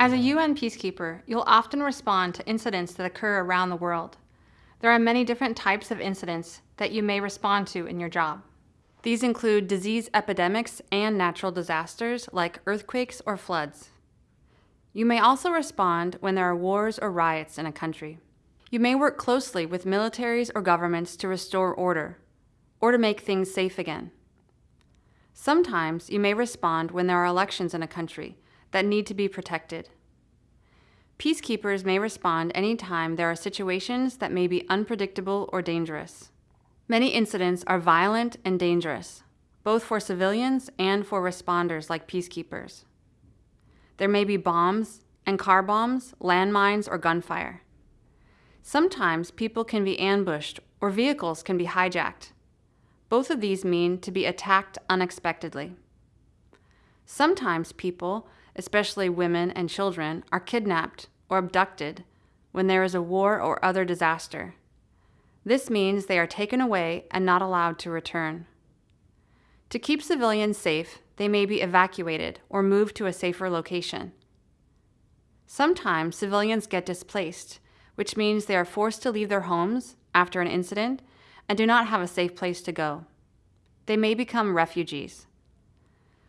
As a UN peacekeeper, you'll often respond to incidents that occur around the world. There are many different types of incidents that you may respond to in your job. These include disease epidemics and natural disasters like earthquakes or floods. You may also respond when there are wars or riots in a country. You may work closely with militaries or governments to restore order, or to make things safe again. Sometimes you may respond when there are elections in a country that need to be protected. Peacekeepers may respond anytime there are situations that may be unpredictable or dangerous. Many incidents are violent and dangerous, both for civilians and for responders like peacekeepers. There may be bombs and car bombs, landmines, or gunfire. Sometimes people can be ambushed or vehicles can be hijacked. Both of these mean to be attacked unexpectedly. Sometimes people especially women and children, are kidnapped or abducted when there is a war or other disaster. This means they are taken away and not allowed to return. To keep civilians safe, they may be evacuated or moved to a safer location. Sometimes civilians get displaced, which means they are forced to leave their homes after an incident and do not have a safe place to go. They may become refugees.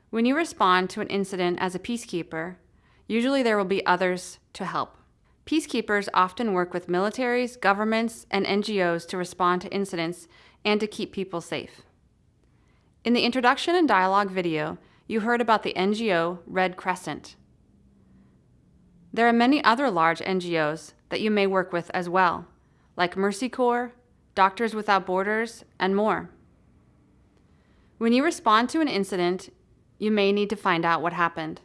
When you respond to an incident as a peacekeeper, usually there will be others to help. Peacekeepers often work with militaries, governments, and NGOs to respond to incidents and to keep people safe. In the introduction and dialogue video, you heard about the NGO Red Crescent. There are many other large NGOs that you may work with as well, like Mercy Corps, Doctors Without Borders, and more. When you respond to an incident, you may need to find out what happened.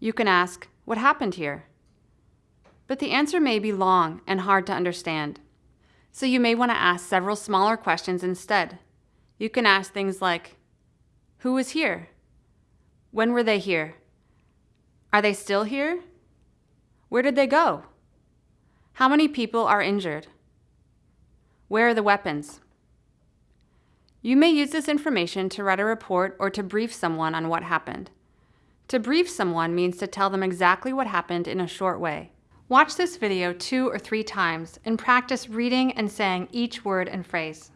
You can ask, what happened here? But the answer may be long and hard to understand. So you may want to ask several smaller questions instead. You can ask things like, who was here? When were they here? Are they still here? Where did they go? How many people are injured? Where are the weapons? You may use this information to write a report or to brief someone on what happened. To brief someone means to tell them exactly what happened in a short way. Watch this video two or three times and practice reading and saying each word and phrase.